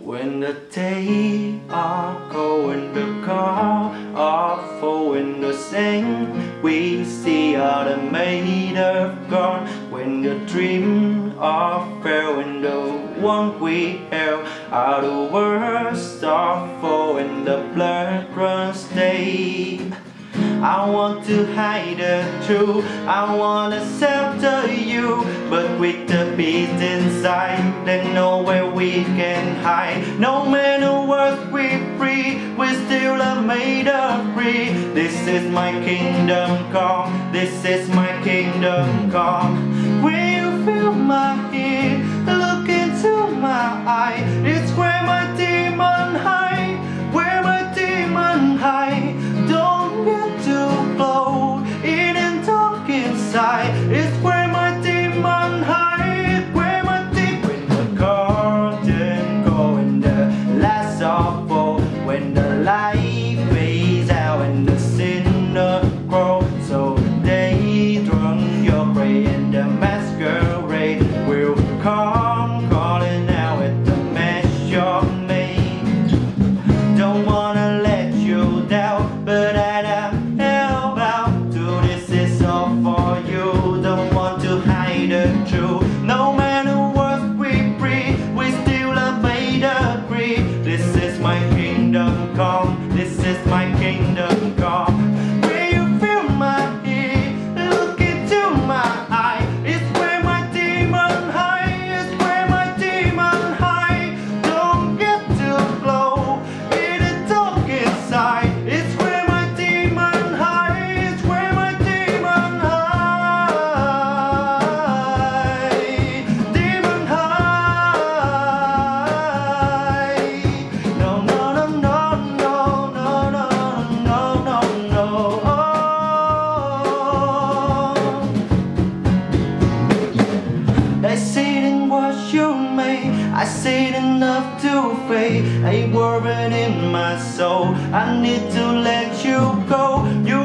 When the day are cold and the car are full in the sand We see all the made of gone When the dream are fair and the one we held All the words are full in the blood runs day I want to hide the truth. I want to shelter you But with the beast inside There's nowhere we can hide. No matter what we free We're still are made of free This is my kingdom come This is my kingdom come and the sinner grows So they drunk your prey and the masquerade Will come calling out at the mess you're made Don't wanna let you down but I am held out to this is all for see in what you made. I see enough to fade. A worrying in my soul. I need to let you go. You